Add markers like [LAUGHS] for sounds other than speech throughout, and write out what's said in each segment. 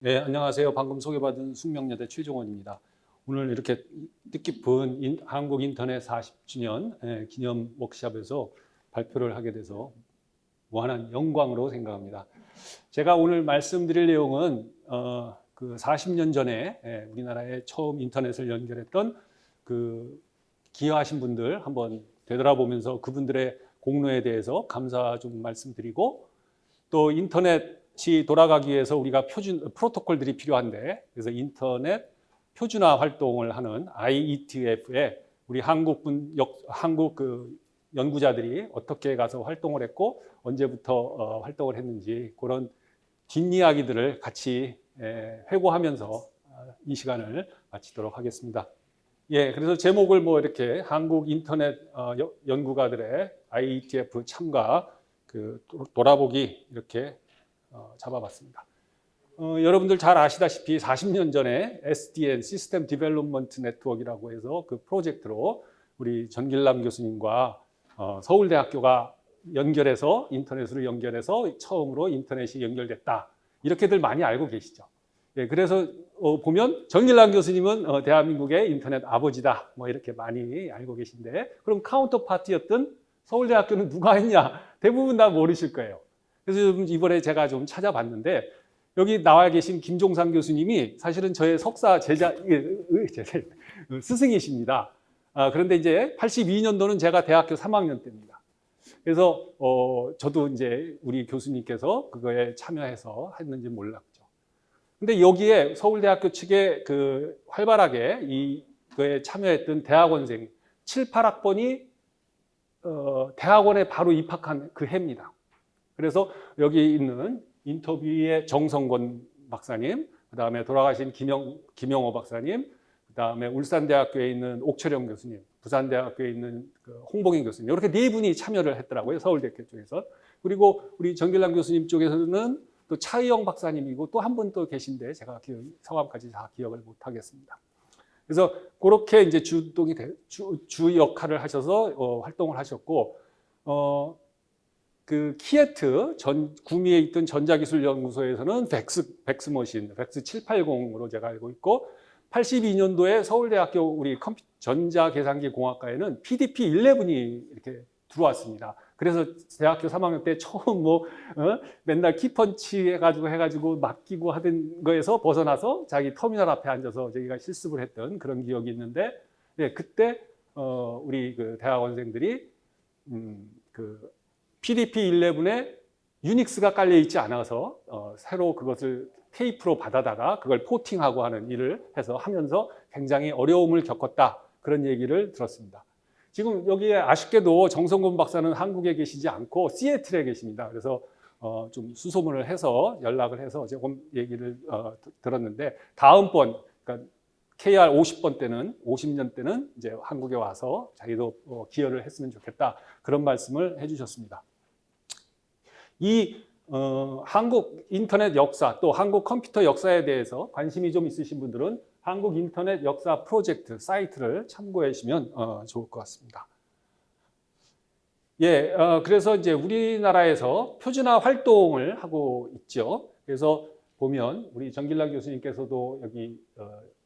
네, 안녕하세요. 방금 소개받은 숙명여대 최종원입니다. 오늘 이렇게 뜻깊은 인- 한국 인터넷 40주년 예, 기념 워크샵에서 발표를 하게 돼서 무한한 영광으로 생각합니다. 제가 오늘 말씀드릴 내용은 어, 그 40년 전에 예, 우리나라에 처음 인터넷을 연결했던 그 기여하신 분들 한번 되돌아보면서 그분들의 공로에 대해서 감사 좀 말씀드리고 또 인터넷 이 돌아가기 위해서 우리가 표준 프로토콜들이 필요한데 그래서 인터넷 표준화 활동을 하는 IETF에 우리 한국 분 역, 한국 그 연구자들이 어떻게 가서 활동을 했고 언제부터 어, 활동을 했는지 그런 뒷이야기들을 같이 에, 회고하면서 어, 이 시간을 마치도록 하겠습니다. 예, 그래서 제목을 뭐 이렇게 한국 인터넷 어, 여- 연구가들의 IETF 참가 그 도- 돌아보기 이렇게 어, 잡아봤습니다. 어, 여러분들 잘 아시다시피 40년 전에 SDN System Development Network라고 해서 그 프로젝트로 우리 전길남 교수님과 어, 서울대학교가 연결해서 인터넷으로 연결해서 처음으로 인터넷이 연결됐다. 이렇게들 많이 알고 계시죠. 예, 그래서 어, 보면 전길남 교수님은 어, 대한민국의 인터넷 아버지다. 뭐 이렇게 많이 알고 계신데 그럼 counterpart였던 서울대학교는 누가 했냐? 대부분 다 모르실 거예요. 그래서 좀 이번에 제가 좀 찾아봤는데 여기 나와 계신 김종상 교수님이 사실은 저의 석사 제자 예, 스승이십니다. 아, 그런데 이제 82년도는 제가 대학교 3학년 때입니다. 그래서 어, 저도 이제 우리 교수님께서 그거에 참여해서 했는지 몰랐죠. 근데 여기에 서울대학교 측에 그 활발하게 이 그에 참여했던 대학원생 7, 8학번이 어, 대학원에 바로 입학한 그 해입니다. 그래서 여기 있는 인터뷰의 정성권 박사님, 그 다음에 돌아가신 김영, 김영호 박사님, 그 다음에 울산대학교에 있는 옥철영 교수님, 부산대학교에 있는 그 홍봉인 교수님, 이렇게 네 분이 참여를 했더라고요. 서울대학교 쪽에서. 그리고 우리 정길남 교수님 쪽에서는 또 차의영 박사님이고 또 한 분 또 계신데 제가 기억, 성함까지 다 기억을 못 하겠습니다. 그래서 그렇게 이제 주동이 되- 주, 주 역할을 하셔서 어, 활동을 하셨고, 어, 그 KIET 전 구미에 있던 전자기술연구소에서는 VAX VAX machine VAX 780으로 제가 알고 있고 82년도에 서울대학교 우리 컴퓨 전자계산기 공학과에는 PDP 11이 이렇게 들어왔습니다. 그래서 대학교 3학년 때 처음 뭐 어? 맨날 키펀치 해가지고 해가지고 맡기고 하던 거에서 벗어나서 자기 터미널 앞에 앉아서 저희가 실습을 했던 그런 기억이 있는데 예, 그때 어, 우리 그 대학원생들이 음, 그 PDP 11에 유닉스가 깔려 있지 않아서 어, 새로 그것을 테이프로 받아다가 그걸 포팅하고 하는 일을 해서 하면서 굉장히 어려움을 겪었다 그런 얘기를 들었습니다. 지금 여기에 아쉽게도 정성곤 박사는 한국에 계시지 않고 시애틀에 계십니다. 그래서 어, 좀 수소문을 해서 연락을 해서 조금 얘기를 어, 들었는데 다음번 그러니까 KR 50번 때는 50년 때는 이제 한국에 와서 자기도 어, 기여를 했으면 좋겠다 그런 말씀을 해주셨습니다. 이 어, 한국 인터넷 역사 또 한국 컴퓨터 역사에 대해서 관심이 좀 있으신 분들은 한국 인터넷 역사 프로젝트 사이트를 참고해 주시면 어, 좋을 것 같습니다. 예, 어, 그래서 이제 우리나라에서 표준화 활동을 하고 있죠. 그래서 보면 우리 전길남 교수님께서도 여기 어, 이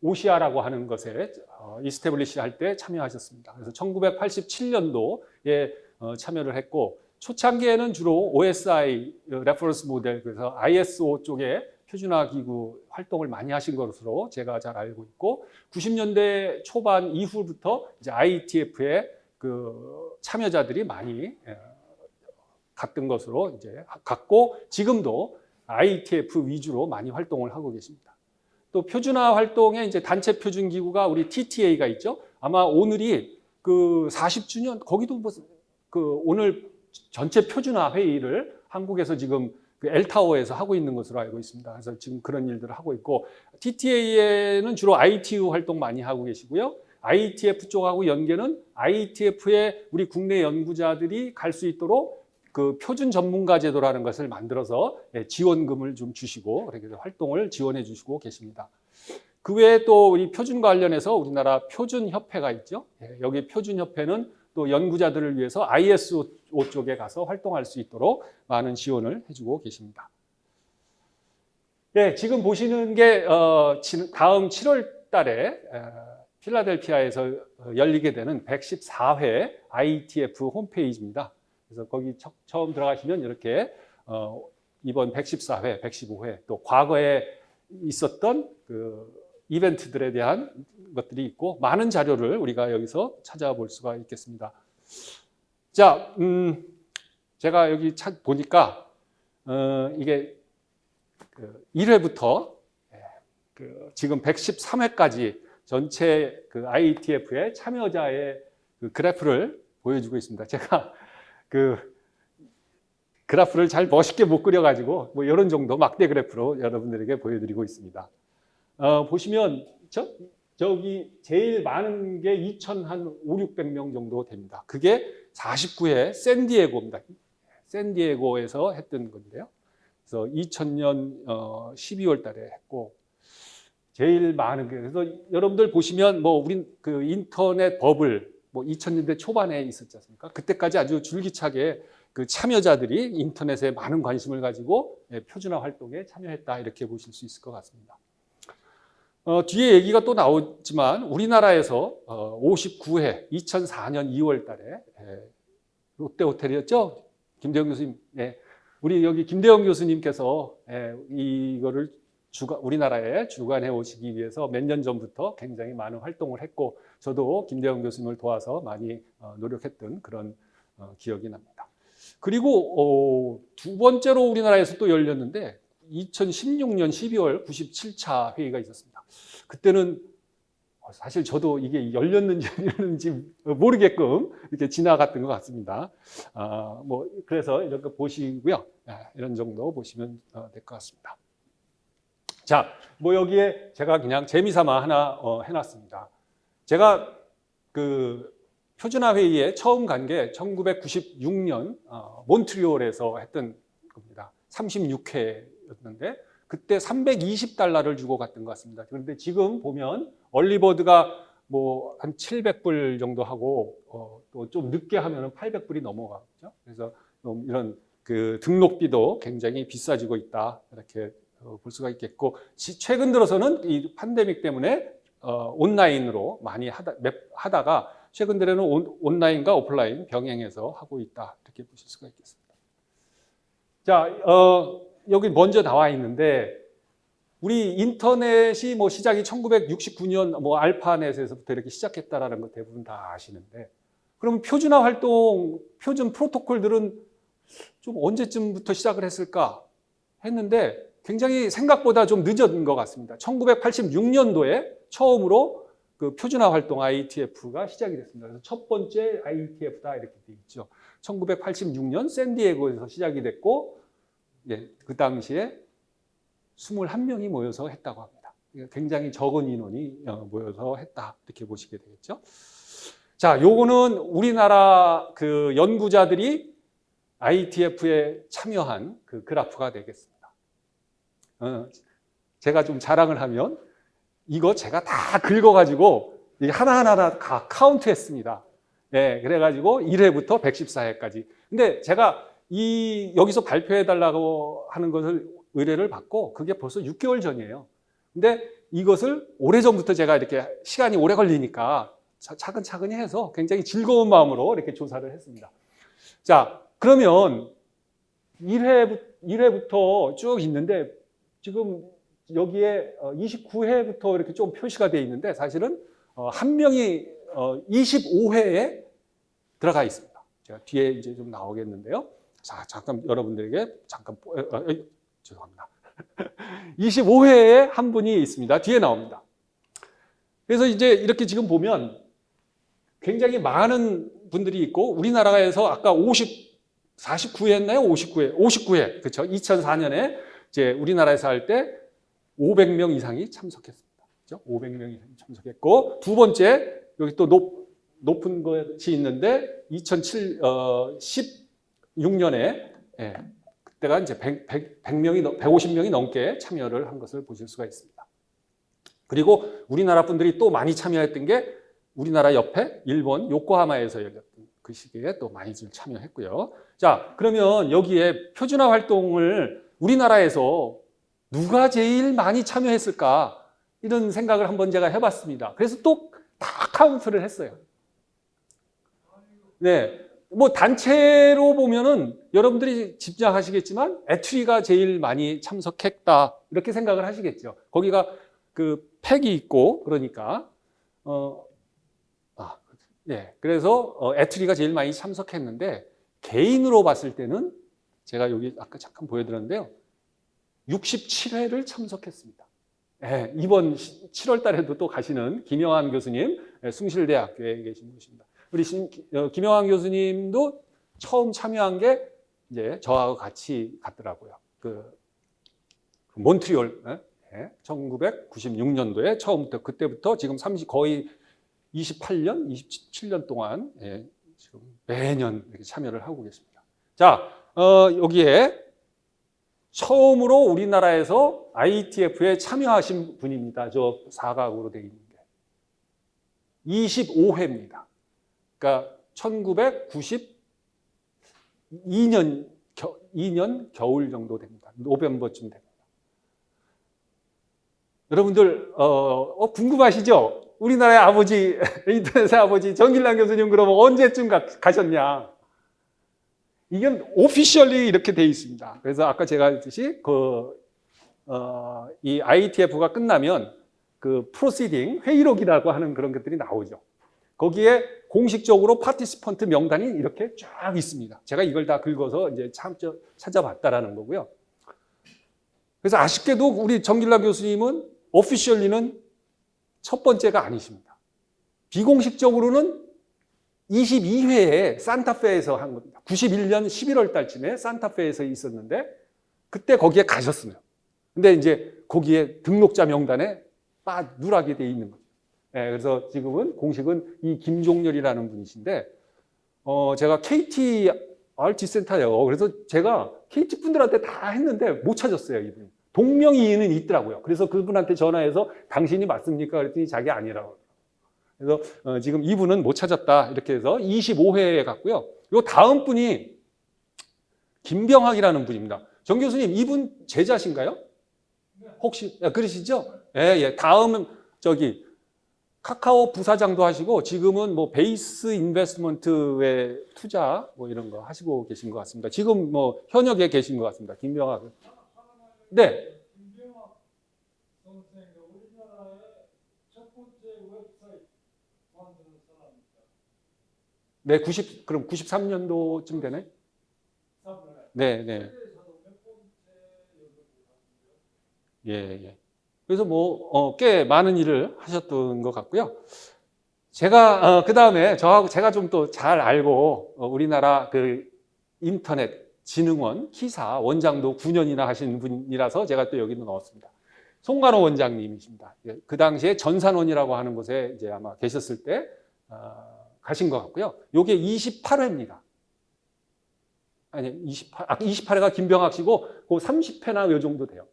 OSIA라고 하는 것에 어, establish 할 때 참여하셨습니다. 그래서 1987년도에 어, 참여를 했고 초창기에는 주로 OSI reference model 그래서 ISO 쪽에 표준화 기구 활동을 많이 하신 것으로 제가 잘 알고 있고 90년대 초반 이후부터 이제 IETF에 그 참여자들이 많이 예, 갔던 것으로 이제 갔고 지금도 IETF 위주로 많이 활동을 하고 계십니다. 또 표준화 활동에 이제 단체 표준 기구가 우리 TTA가 있죠. 아마 오늘이 그 40주년 거기도 뭐 그 오늘 전체 표준화 회의를 한국에서 지금 그 엘타워에서 하고 있는 것으로 알고 있습니다. 그래서 지금 그런 일들을 하고 있고 TTA에는 주로 ITU 활동 많이 하고 계시고요. IETF 쪽하고 연계는 IETF에 우리 국내 연구자들이 갈 수 있도록 그 표준 전문가 제도라는 것을 만들어서 예, 지원금을 좀 주시고 그렇게 활동을 지원해 주시고 계십니다. 그 외에 또 우리 표준 관련해서 우리나라 표준 협회가 있죠. 예, 여기 표준 협회는 또 연구자들을 위해서 ISO 쪽에 가서 활동할 수 있도록 많은 지원을 해주고 계십니다. 네, 지금 보시는 게 어, 지- 다음 7월 달에 어, 필라델피아에서 어, 열리게 되는 114회 ITF 홈페이지입니다. 그래서 거기 처, 음 들어가시면 이렇게 어, 이번 114회, 115회 또 과거에 있었던 그 이벤트들에 대한 것들이 있고 많은 자료를 우리가 여기서 찾아볼 수가 있겠습니다. 자, 음, 제가 여기 찾 보니까 어, 이게 그 1회부터 그 지금 113회까지 전체 그 IETF의 참여자의 그 그래프를 보여주고 있습니다. 제가 그 그래프를 잘 멋있게 못 그려가지고 뭐 이런 정도 막대 그래프로 여러분들에게 보여드리고 있습니다. 어, 보시면 저, 저기 제일 많은 게 2,000한 5, 600명 정도 됩니다. 그게 49회 샌디에고입니다. 샌디에고에서 했던 건데요. 그래서 2000년 어, 12월 달에 했고 제일 많은 게 그래서 여러분들 보시면 뭐 우린 그 인터넷 버블 뭐 2000년대 초반에 있었지 않습니까? 그때까지 아주 줄기차게 그 참여자들이 인터넷에 많은 관심을 가지고 예, 표준화 활동에 참여했다 이렇게 보실 수 있을 것 같습니다. 어, 뒤에 얘기가 또 나오지만 우리나라에서 어, 59회 2004년 2월 달에 예, 롯데 호텔이었죠? 김대영 교수님. 예. 우리 여기 김대영 교수님께서 예, 이거를 주가, 우리나라에 주관해 오시기 위해서 몇 년 전부터 굉장히 많은 활동을 했고 저도 김대영 교수님을 도와서 많이 어, 노력했던 그런 어, 기억이 납니다. 그리고 어, 두 번째로 우리나라에서 또 열렸는데 2016년 12월 97차 회의가 있었습니다. 그때는 어, 사실 저도 이게 열렸는지 안 열렸는지 모르게끔 이렇게 지나갔던 것 같습니다. 아, 뭐 그래서 거 보시고요. 아, 이런 정도 보시면 어, 될것 같습니다. 자, 뭐 여기에 제가 그냥 재미삼아 하나 어, 해놨습니다. 제가 그 표준화 회의에 처음 간 게 1996년 어, 몬트리올에서 했던 겁니다. 36회였는데 그때 320달러를 주고 갔던 것 같습니다. 그런데 지금 보면 얼리버드가 뭐 한 700불 정도 하고 어, 또 좀 늦게 하면 800불이 넘어가죠. 그래서 좀 이런 그 등록비도 굉장히 비싸지고 있다 이렇게 어, 볼 수가 있겠고 지- 최근 들어서는 이 팬데믹 때문에 어, 온라인으로 많이 하다, 맵- 하다가 최근 들에는 온, 온라인과 오프라인 병행해서 하고 있다 이렇게 보실 수가 있겠습니다. 자, 어, 여기 먼저 나와 있는데 우리 인터넷이 뭐 시작이 1969년 뭐 알파넷에서부터 이렇게 시작했다라는 거 대부분 다 아시는데 그럼 표준화 활동 표준 프로토콜들은 좀 언제쯤부터 시작을 했을까 했는데 굉장히 생각보다 좀 늦은 것 같습니다. 1986년도에 처음으로 그 표준화 활동 IETF가 시작이 됐습니다. 그래서 첫 번째 IETF다 이렇게 돼 있죠. 1986년 샌디에고에서 시작이 됐고 예, 그 당시에 21명이 모여서 했다고 합니다. 굉장히 적은 인원이 어, 모여서 했다 이렇게 보시게 되겠죠. 자, 요거는 우리나라 그 연구자들이 IETF에 참여한 그 그래프가 되겠습니다. 어, 제가 좀 자랑을 하면 이거 제가 다 긁어가지고 하나하나 다 카운트 했습니다. 예, 그래가지고 1회부터 114회까지. 근데 제가 이 여기서 발표해 달라고 하는 것을 의뢰를 받고 그게 벌써 6개월 전이에요. 근데 이것을 오래전부터 제가 이렇게 시간이 오래 걸리니까 차- 차근차근히 해서 굉장히 즐거운 마음으로 이렇게 조사를 했습니다. 자, 그러면 1회, 1회부터 쭉 있는데 지금 여기에 29회부터 이렇게 좀 표시가 되어 있는데 사실은 어, 한 명이 25회에 들어가 있습니다. 제가 뒤에 이제 좀 나오겠는데요. 자, 잠깐 여러분들에게 잠깐 보- 어, 어, 죄송합니다. [LAUGHS] 25회에 한 분이 있습니다. 뒤에 나옵니다. 그래서 이제 이렇게 지금 보면 굉장히 많은 분들이 있고 우리나라에서 아까 50 49회 했나요? 59회. 59회. 그렇죠? 2004년에 이제 우리나라에서 할 때 500명 이상이 참석했습니다. 그렇죠? 500명 이상이 참석했고 두 번째 여기 또 높, 높은 것이 있는데 2007 어, 16년에 예, 그때가 이제 100, 100, 100 명이 150명이 넘게 참여를 한 것을 보실 수가 있습니다. 그리고 우리나라 분들이 또 많이 참여했던 게 우리나라 옆에 일본 요코하마에서 열렸던 그 시기에 또 많이들 참여했고요. 자, 그러면 여기에 표준화 활동을 우리나라에서 누가 제일 많이 참여했을까? 이런 생각을 한번 제가 해봤습니다. 그래서 또 다 카운트를 했어요. 네. 뭐 단체로 보면은 여러분들이 짐작하시겠지만 ETRI가 제일 많이 참석했다 이렇게 생각을 하시겠죠. 거기가 그 팩이 있고 그러니까 어 아, 예. 그래서 어, 애트리가 제일 많이 참석했는데 개인으로 봤을 때는 제가 여기 아까 잠깐 보여드렸는데요. 67회를 참석했습니다. 예, 이번 7월 달에도 또 가시는 김영환 교수님, 예, 숭실대학교에 계신 분이십니다. 우리 신- 어, 김영환 교수님도 처음 참여한 게 이제 저하고 같이 갔더라고요. 그, 그 몬트리올, 예, 1996년도에 처음부터 그때부터 지금 30 거의 28년, 27년 동안 예, 지금 매년 이렇게 참여를 하고 계십니다. 자, 어, 여기에 처음으로 우리나라에서 ITF에 참여하신 분입니다. 저 사각으로 되어 있는 게. 25회입니다. 그러니까 1992년 겨, 2년 겨울 정도 됩니다. November쯤 됩니다. 여러분들 어, 어, 궁금하시죠? 우리나라의 아버지 [LAUGHS] 인터넷의 아버지 전길남 교수님 그러면 언제쯤 가, 가셨냐? 이건 officially 이렇게 돼 있습니다. 그래서 아까 제가 했듯이 그, 어, 이 IETF가 끝나면 그 proceeding 회의록이라고 하는 그런 것들이 나오죠. 거기에 공식적으로 participant 명단이 이렇게 쫙 있습니다. 제가 이걸 다 긁어서 이제 참 찾아봤다라는 거고요. 그래서 아쉽게도 우리 정길라 교수님은 오피셜리는 첫 번째가 아니십니다. 비공식적으로는 22회에 산타페에서 한 겁니다. 91년 11월 달쯤에 산타페에서 있었는데 그때 거기에 가셨어요. 근데 이제 거기에 등록자 명단에 빠 누락이 돼 있는 거죠. 예, 그래서 지금은 공식은 이 김종렬이라는 분이신데 어, 제가 KT RT 센터예요. 그래서 제가 KT 분들한테 다 했는데 못 찾았어요, 이분. 동명이인은 있더라고요. 그래서 그분한테 전화해서 당신이 맞습니까? 그랬더니 자기 아니라고. 그래서 어, 지금 이분은 못 찾았다. 이렇게 해서 25회에 갔고요. 요 다음 분이 김병학이라는 분입니다. 정 교수님, 이분 제자신가요? 혹시 야, 그러시죠? 예, 예. 다음은 저기 카카오 부사장도 하시고 지금은 뭐 베이스 인베스트먼트의 투자 뭐 이런 거 하시고 계신 것 같습니다. 지금 뭐 현역에 계신 것 같습니다. 김병학. 네. 김병학 선생이 우리나라의 첫 번째 웹사이트 만드는 사람입니다. 네, 90 그럼 93년도쯤 되네. 네, 네. 예, 예. 그래서 뭐, 어, 꽤 많은 일을 하셨던 것 같고요. 제가, 어, 그 다음에 저하고 제가 좀 또 잘 알고, 어, 우리나라 그 인터넷 진흥원 키사 원장도 9년이나 하신 분이라서 제가 또 여기도 넣었습니다. 송관호 원장님이십니다. 예, 그 당시에 전산원이라고 하는 곳에 이제 아마 계셨을 때, 어, 가신 것 같고요. 요게 28회입니다. 아니, 28, 아, 28회가 김병학 씨고, 그 30회나 요 정도 돼요.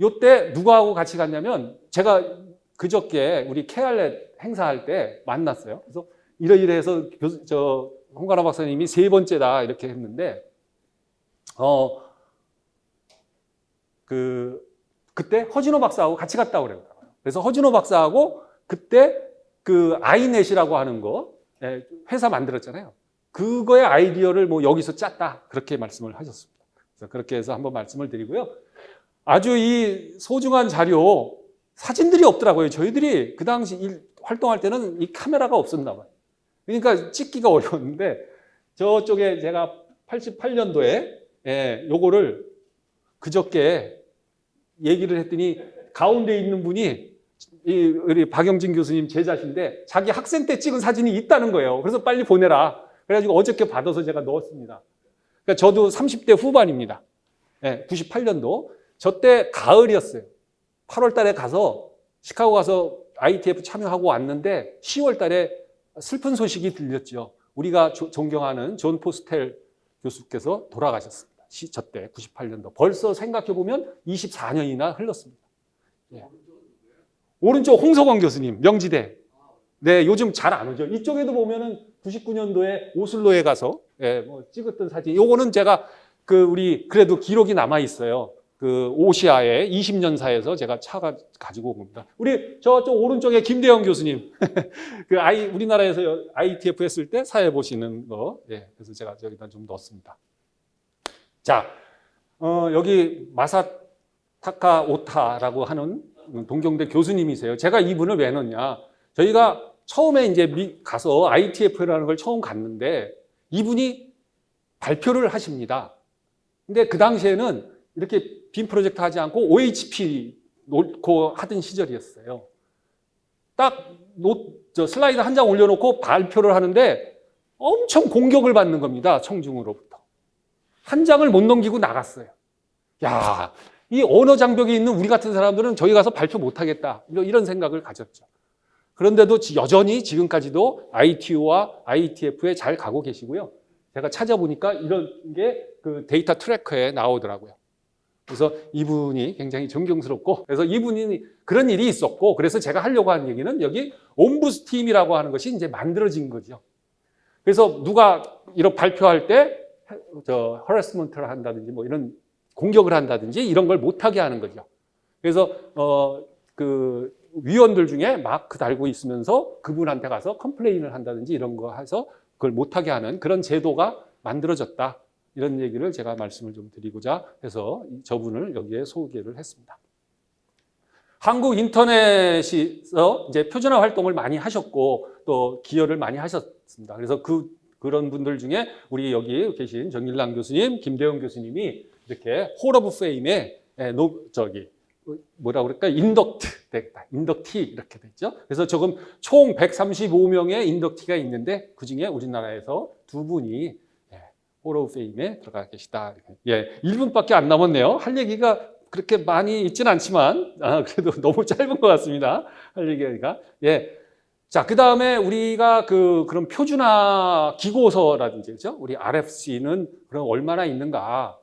요때 누구하고 같이 갔냐면 제가 그저께 우리 케알렛 행사할 때 만났어요. 그래서 이러이러해서 교수, 저 홍가라 박사님이 세 번째다 이렇게 했는데 어 그 그때 허진호 박사하고 같이 갔다 그래요. 그래서 허진호 박사하고 그때 그 아이넷이라고 하는 거 예, 회사 만들었잖아요. 그거의 아이디어를 뭐 여기서 짰다 그렇게 말씀을 하셨습니다. 그래서 그렇게 해서 한번 말씀을 드리고요. 아주 이 소중한 자료 사진들이 없더라고요. 저희들이 그 당시 일, 활동할 때는 이 카메라가 없었나 봐요. 그러니까 찍기가 어려웠는데 저쪽에 제가 88년도에 예, 요거를 그저께 얘기를 했더니 가운데 있는 분이 이 우리 박영진 교수님 제자신데 자기 학생 때 찍은 사진이 있다는 거예요. 그래서 빨리 보내라. 그래가지고 어저께 받아서 제가 넣었습니다. 그러니까 저도 30대 후반입니다. 예, 98년도. 저 때 가을이었어요. 8월 달에 가서 시카고 가서 IETF 참여하고 왔는데 10월 달에 슬픈 소식이 들렸죠. 우리가 조, 존경하는 존 포스텔 교수께서 돌아가셨습니다. 저 때 98년도. 벌써 생각해 보면 24년이나 흘렀습니다. 예. 오른쪽 홍석원 교수님, 명지대. 네, 요즘 잘 안 오죠. 이쪽에도 보면은 99년도에 오슬로에 가서 예, 뭐 찍었던 사진. 요거는 제가 그 우리 그래도 기록이 남아 있어요. 그 오시아의 20년사에서 제가 차가 가지고 온 겁니다. 우리 저쪽 오른쪽에 김대영 교수님, [LAUGHS] 그 아이 우리나라에서 ITF 했을 때 사회 보시는 거, 예, 그래서 제가 여기다 좀 넣었습니다. 자, 어, 여기 마사타카 오타라고 하는 동경대 교수님이세요. 제가 이 분을 왜 넣냐? 저희가 처음에 이제 미, 가서 IETF라는 걸 처음 갔는데 이분이 발표를 하십니다. 근데 그 당시에는 이렇게 빔 프로젝트 하지 않고 OHP 놓고 하던 시절이었어요. 딱 노, 저 슬라이드 한 장 올려놓고 발표를 하는데 엄청 공격을 받는 겁니다. 청중으로부터. 한 장을 못 넘기고 나갔어요. 야, 이 언어 장벽이 있는 우리 같은 사람들은 저기 가서 발표 못 하겠다. 이런- 생각을 가졌죠. 그런데도 지- 여전히 지금까지도 ITU와 IETF에 잘 가고 계시고요. 제가 찾아보니까 이런 게 그 Datatracker에 나오더라고요. 그래서 이분이 굉장히 존경스럽고 그래서 이분이 그런 일이 있었고 그래서 제가 하려고 하는 얘기는 여기 Ombudsteam이라고 하는 것이 이제 만들어진 거죠. 그래서 누가 이런 발표할 때 저 harassment를 한다든지 뭐 이런 공격을 한다든지 이런 걸 못하게 하는 거죠. 그래서 어 그 위원들 중에 마크 달고 있으면서 그분한테 가서 complain을 한다든지 이런 거 해서 그걸 못하게 하는 그런 제도가 만들어졌다. 이런 얘기를 제가 말씀을 좀 드리고자 해서 이 저분을 여기에 소개를 했습니다. 한국 인터넷에서 이제 표준화 활동을 많이 하셨고 또 기여를 많이 하셨습니다. 그래서 그 그런 분들 중에 우리 여기 계신 전길남 교수님, 김대영 교수님이 이렇게 Hall of Fame에 에, 노, 저기 뭐라 그럴까 induct 됐다 inductee 이렇게 됐죠. 그래서 조금 총 135명의 inductee가 있는데 그 중에 우리나라에서 두 분이 Hall of Fame에 들어가 계시다. 예, 1분밖에 안 남았네요. 할 얘기가 그렇게 많이 있지는 않지만 아, 그래도 [LAUGHS] 너무 짧은 것 같습니다. 할 얘기가 예. 자, 그 다음에 우리가 그 그런 표준화 기고서라든지 그죠? 우리 RFC는 그럼 얼마나 있는가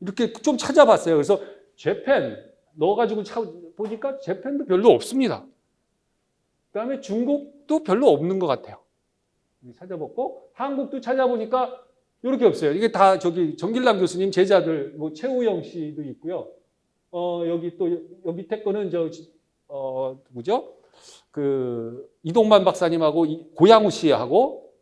이렇게 좀 찾아봤어요. 그래서 재팬 넣어가지고 차, 보니까 재팬도 별로 없습니다. 그 다음에 중국도 별로 없는 것 같아요. 찾아봤고 한국도 찾아보니까 이렇게 없어요. 이게 다 저기 정길남 교수님 제자들 뭐 최우영 씨도 있고요. 어 여기 또 여기 밑에 거는 저어 누구죠? 그 이동만 박사님하고 이- 고양우 씨하고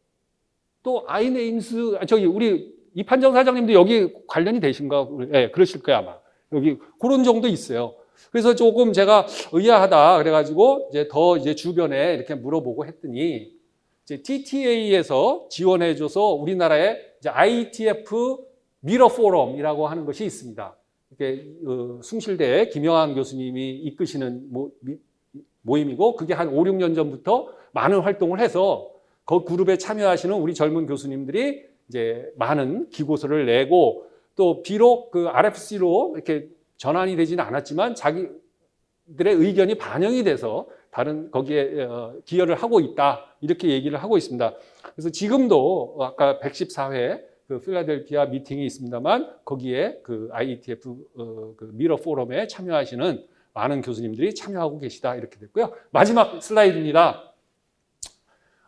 또 아이네임스 아, 저기 우리 이 판정 사장님도 여기 관련이 되신가? 예, 네, 그러실 거야 아마. 여기 그런 정도 있어요. 그래서 조금 제가 의아하다 그래가지고 이제 더 이제 주변에 이렇게 물어보고 했더니 이제 TTA에서 지원해줘서 우리나라에 이제 ITF 미러 포럼이라고 하는 것이 있습니다. 이게 어, 숭실대 김영환 교수님이 이끄시는 모, 미- 모임이고 그게 한 5, 6년 전부터 많은 활동을 해서 그 그룹에 참여하시는 우리 젊은 교수님들이 이제 많은 기고서를 내고 또 비록 그 RFC로 이렇게 전환이 되지는 않았지만 자기들의 의견이 반영이 돼서 다른 거기에 어, 기여를 하고 있다 이렇게 얘기를 하고 있습니다. 그래서 지금도 아까 114회 그 필라델피아 미팅이 있습니다만 거기에 그 IETF 어, 그 미러 포럼에 참여하시는 많은 교수님들이 참여하고 계시다 이렇게 됐고요. 마지막 슬라이드입니다.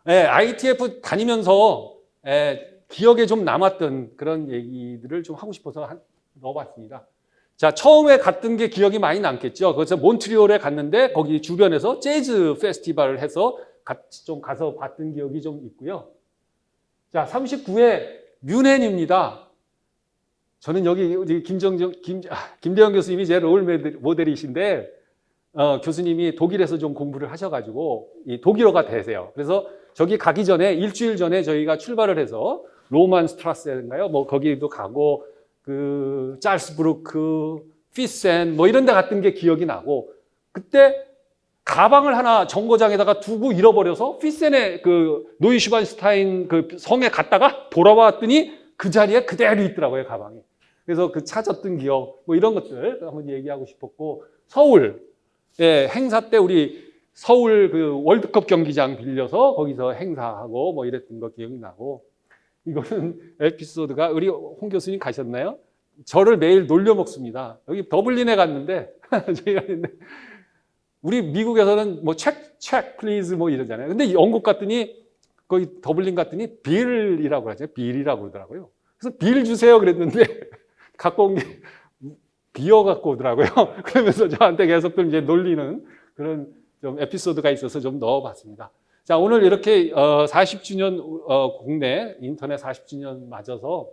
예, ITF 다니면서 예, 기억에 좀 남았던 그런 얘기들을 좀 하고 싶어서 한- 넣어봤습니다. 자, 처음에 갔던 게 기억이 많이 남겠죠. 그래서 몬트리올에 갔는데 거기 주변에서 재즈 페스티벌을 해서 같이 좀 가서 봤던 기억이 좀 있고요. 자, 39회 뮌헨입니다. 저는 여기 김정정, 김, 아, 김대영 교수님이 제롤 모델- 모델이신데 어, 교수님이 독일에서 좀 공부를 하셔가지고 이 독일어가 되세요. 그래서 저기 가기 전에 일주일 전에 저희가 출발을 해서 로만 스트라스인가요? 뭐 거기도 가고 그 짤스부르크, 피센 뭐 이런 데 갔던 게 기억이 나고 그때 가방을 하나 정거장에다가 두고 잃어버려서 피센의 그 노이슈반스타인 그 성에 갔다가 돌아왔더니 그 자리에 그대로 있더라고요, 가방이. 그래서 그 찾았던 기억 뭐 이런 것들 한번 얘기하고 싶었고 서울 예, 행사 때 우리 서울 그 월드컵 경기장 빌려서 거기서 행사하고 뭐 이랬던 거 기억이 나고 이거는 에피소드가 우리 홍 교수님 가셨나요? 저를 매일 놀려 먹습니다. 여기 더블린에 갔는데 [LAUGHS] 우리 미국에서는 뭐 check check please 뭐 이러잖아요. 근데 영국 갔더니 거기 더블린 갔더니 bill이라고 하죠. bill이라고 그러더라고요. 그래서 bill 주세요 그랬는데 [LAUGHS] 갖고 온 게 beer 갖고 오더라고요. [LAUGHS] 그러면서 저한테 계속 좀 이제 놀리는 그런 좀 에피소드가 있어서 좀 넣어봤습니다. 자, 오늘 이렇게 어, 40주년 어, 국내 인터넷 40주년 맞아서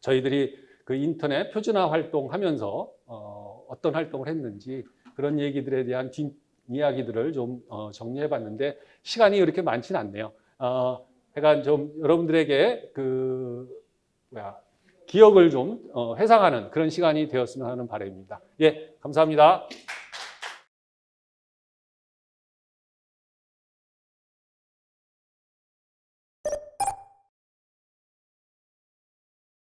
저희들이 그 인터넷 표준화 활동하면서 어, 어떤 활동을 했는지 그런 얘기들에 대한 뒷 이야기들을 좀 어, 정리해 봤는데 시간이 그렇게 많지는 않네요. 어, 약간 좀 여러분들에게 그 뭐야 기억을 좀 어, 회상하는 그런 시간이 되었으면 하는 바람입니다. 예, 감사합니다.